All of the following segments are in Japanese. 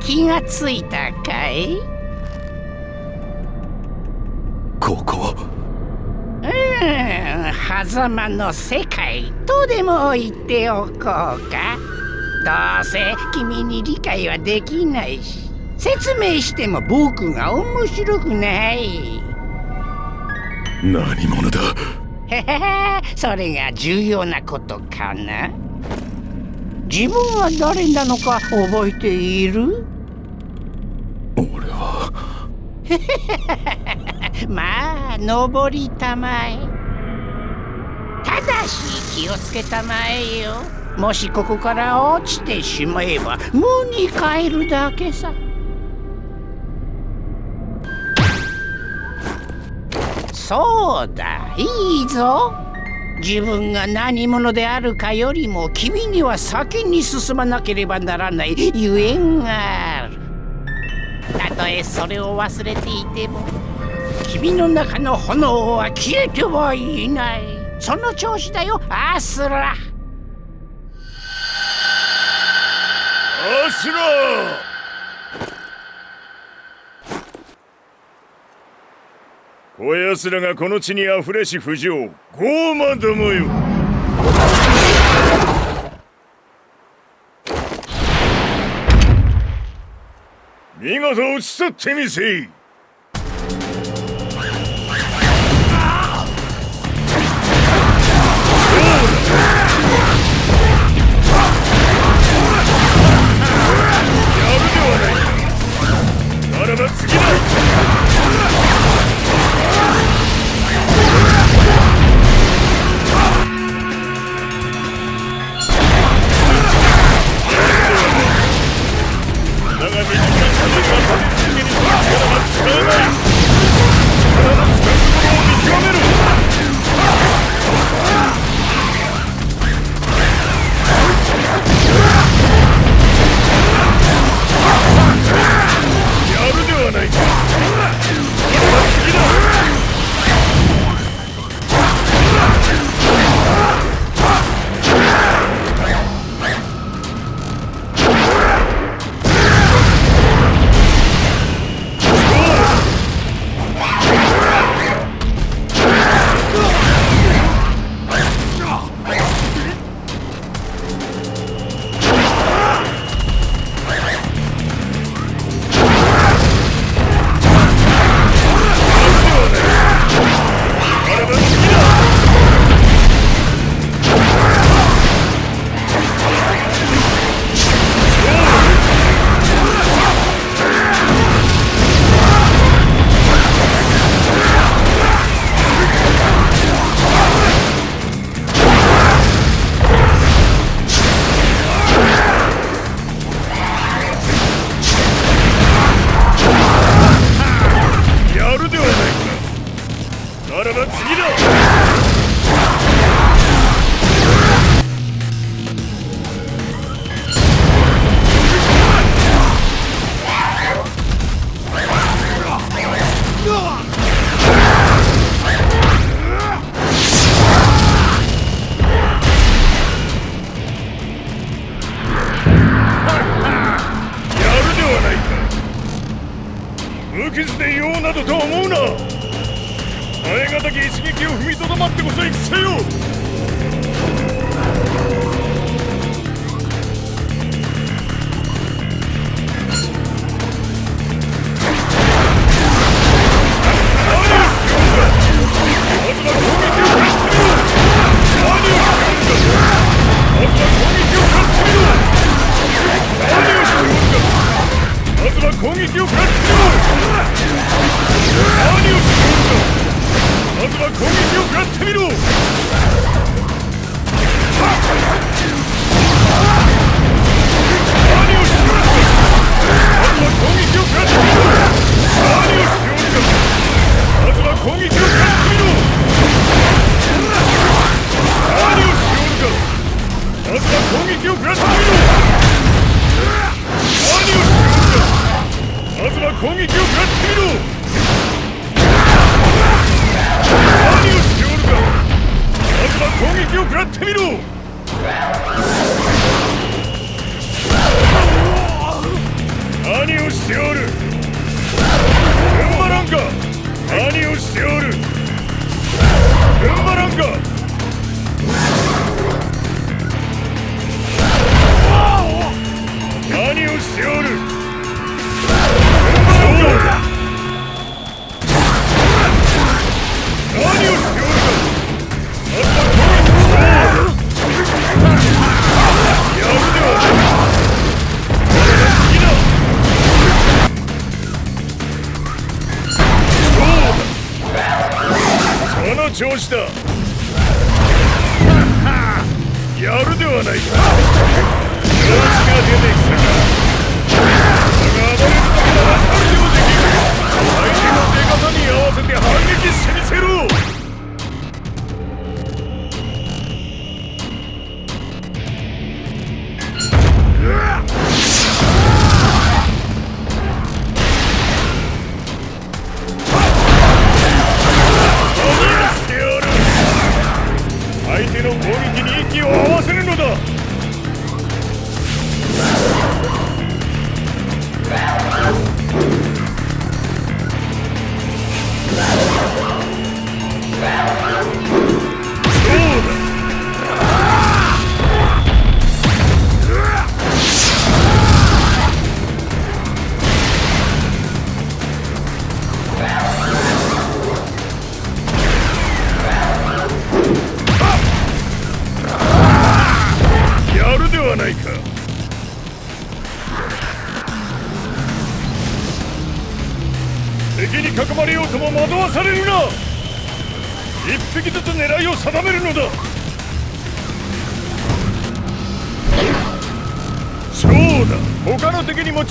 気がついたかい？ここ。うん狭間の世界とでも言っておこうか。どうせ君に理解はできないし説明しても僕が面白くない。何者だ？へへへ。それが重要なことかな？自分は誰なのか覚えている？俺は。まあ登りたまえ。ただし気をつけたまえよ。もしここから落ちてしまえば無に帰るだけさそうだ。いいぞ。自分が何者であるかよりも君には先に進まなければならないゆえんがある。たとえそれを忘れていても君の中の炎は消えてはいない。その調子だよ。アスラ。アスラ。こやつらがこの地にあふれし不条傲慢どもよ。見事討ち取ってみせい。攻撃を食らってみろ何をしておるか。まずは攻撃を食らってみろ何をしておる。この調子だ。やるではないか。調子が出てきたかだが暴れるところはそれでもできる。相手の出方に合わせて反撃してみせろ。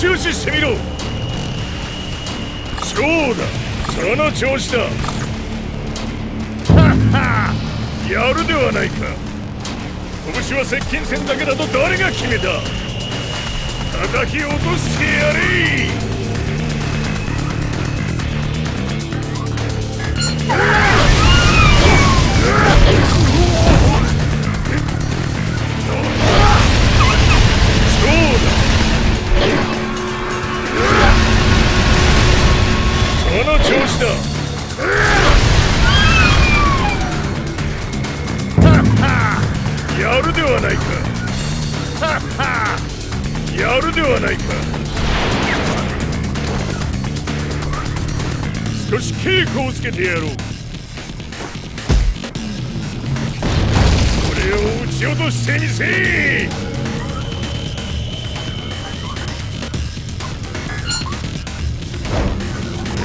注視してみろ。そうだ。その調子だ。はは。やるではないか。拳は接近戦だけだと誰が決めた。叩き落としてやれ。の調子だ。やるではないか。やるではないか。少し稽古をつけてやろう。れを撃ち落としてみせ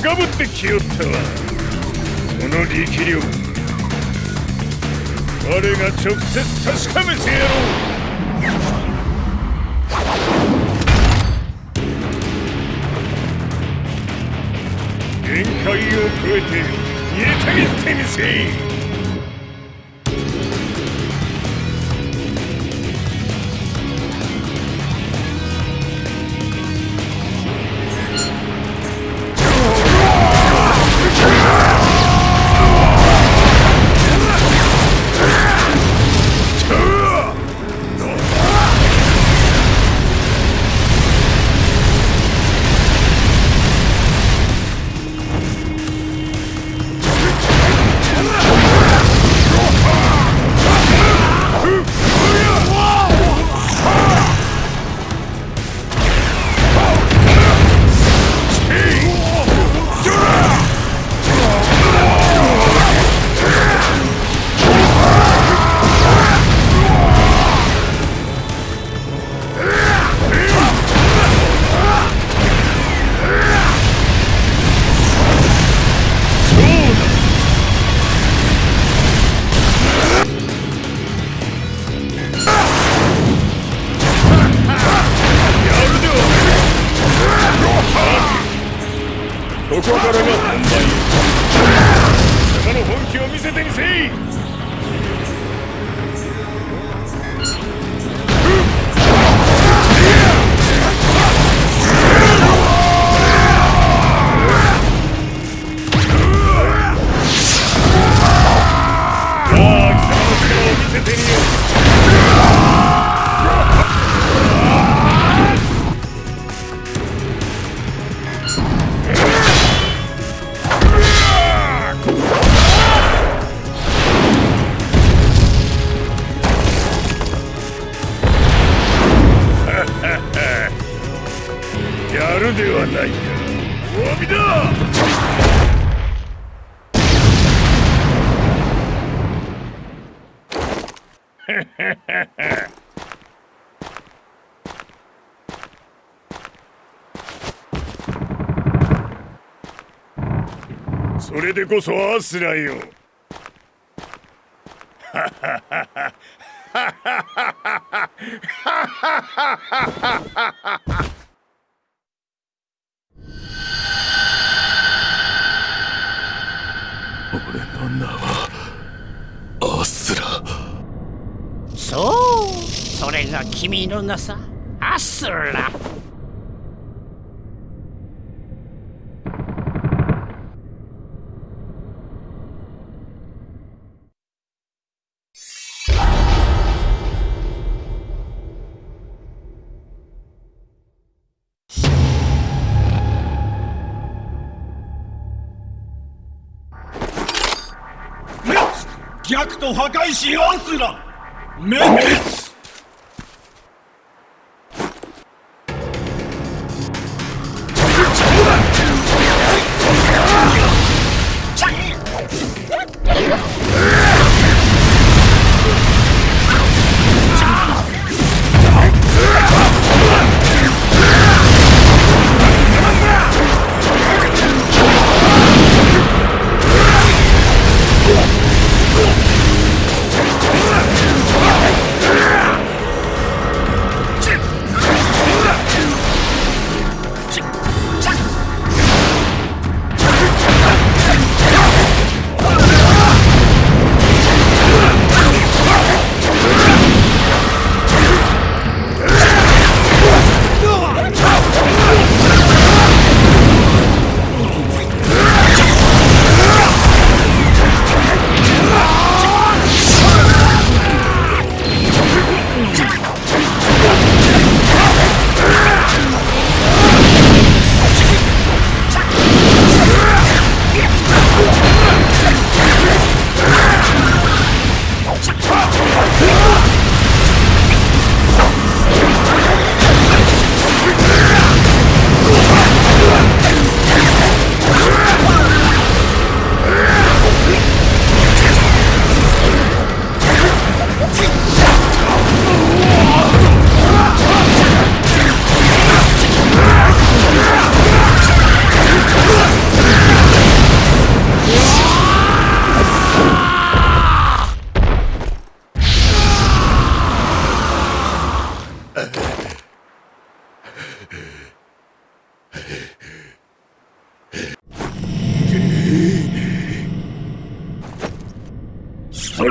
か高ぶってきよったわ。その力量。我が直接確かめてやろう。限界を超えて煮たぎってみせ それでこそアスラよ。俺の名はアスラ。そう。それが君の名さ。アスラ。逆と破壊しやうすら滅裂。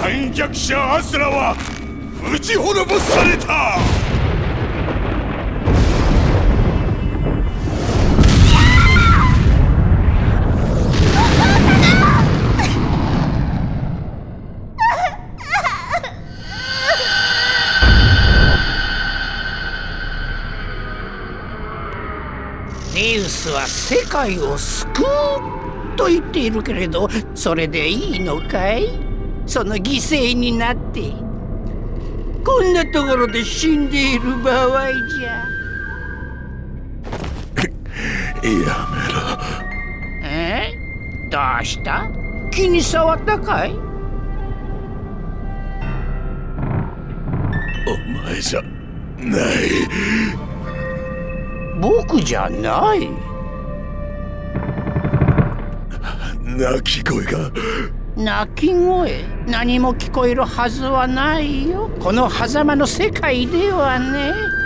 反逆者アスラは撃ち滅ぼされた。ゼウスは世界を救うと言っているけれどそれでいいのかい？その犠牲になってこんなところで死んでいる場合じゃ。やめろ。え？どうした？気に障ったかい？お前じゃない。僕じゃない。泣き声が泣き声何も聞こえるはずはないよ。この狭間の世界ではね。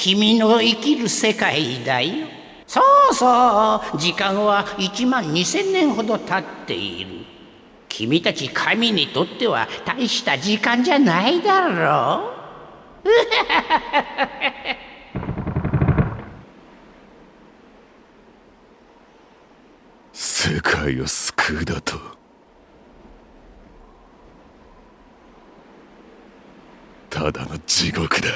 君の生きる世界だよ。そうそう。時間は1万2000年ほど経っている。君たち神にとっては大した時間じゃないだろう。世界を救うだと。ただの地獄だ。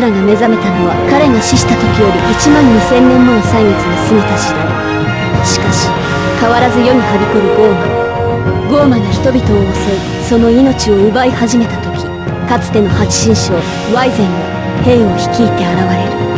アスラが目覚めたのは彼が死した時より1万2000年もの歳月が過ぎた時代しかし変わらず世にはびこるゴーマ。ゴーマが人々を襲いその命を奪い始めた時かつての八神将ワイゼンが兵を率いて現れる。